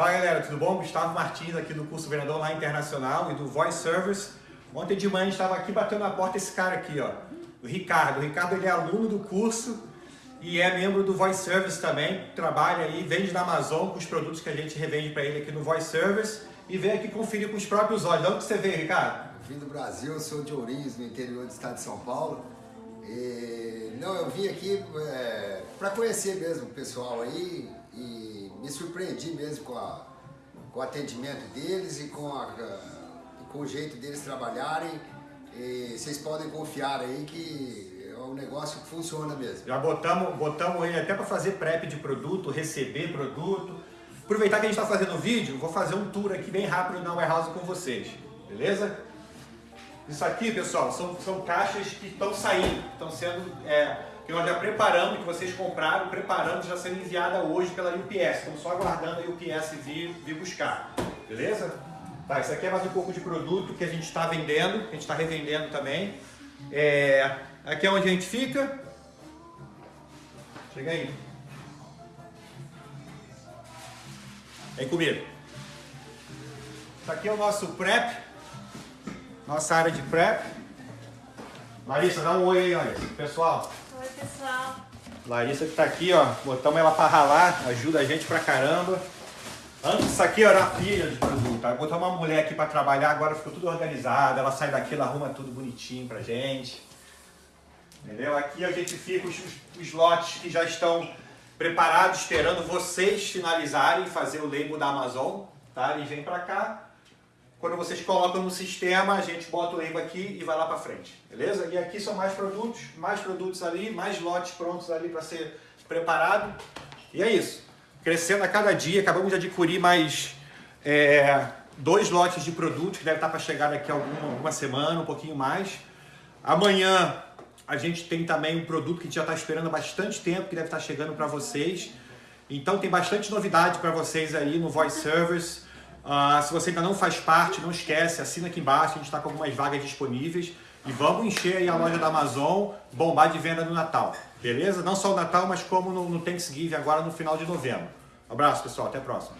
Fala galera, tudo bom? Gustavo Martins aqui do curso Vendedor Online Internacional e do Voice Service. Ontem de manhã estava aqui batendo na porta esse cara aqui, ó, o Ricardo. O Ricardo ele é aluno do curso e é membro do Voice Service também. Trabalha aí, vende na Amazon com os produtos que a gente revende para ele aqui no Voice Service e vem aqui conferir com os próprios olhos. De onde você veio, Ricardo? Vim do Brasil, sou de Ourinhos, no interior do estado de São Paulo. E, não, eu vim aqui é, para conhecer mesmo o pessoal aí e me surpreendi mesmo com, a, com o atendimento deles e com, a, com o jeito deles trabalharem. E vocês podem confiar aí que é um negócio que funciona mesmo. Já botamos, botamos ele até para fazer prep de produto, receber produto. Aproveitar que a gente está fazendo o vídeo, vou fazer um tour aqui bem rápido na warehouse com vocês, beleza? Isso aqui, pessoal, são, são caixas que estão saindo, estão sendo, é, que nós já preparamos, que vocês compraram, preparando, já sendo enviada hoje pela UPS. Estamos só aguardando a UPS vir, vir buscar, beleza? Tá, isso aqui é mais um pouco de produto que a gente está vendendo, que a gente está revendendo também. É, aqui é onde a gente fica. Chega aí. Vem comigo. Isso aqui é o nosso prep nossa área de prep. Larissa, dá um oi aí, olha. Pessoal. Oi, pessoal. Larissa que tá aqui, ó. Botamos ela pra ralar, ajuda a gente pra caramba. Antes isso aqui era pilha de produto. Botamos uma mulher aqui pra trabalhar, agora ficou tudo organizado. Ela sai daqui, ela arruma tudo bonitinho pra gente. Entendeu? Aqui a gente fica os, os lotes que já estão preparados, esperando vocês finalizarem e fazer o label da Amazon. Tá? Eles vêm pra cá, quando vocês colocam no sistema, a gente bota o label aqui e vai lá para frente, beleza? E aqui são mais produtos, mais produtos ali, mais lotes prontos ali para ser preparado. E é isso. Crescendo a cada dia, acabamos de adquirir mais é, dois lotes de produtos que deve estar para chegar daqui a alguma, alguma semana, um pouquinho mais. Amanhã a gente tem também um produto que a gente já está esperando há bastante tempo, que deve estar chegando para vocês. Então tem bastante novidade para vocês aí no Voice Service. Uh, se você ainda não faz parte, não esquece, assina aqui embaixo, a gente está com algumas vagas disponíveis. E vamos encher aí a loja da Amazon, bombar de venda no Natal, beleza? Não só o Natal, mas como no, no Thanksgiving agora no final de novembro. Abraço pessoal, até a próxima.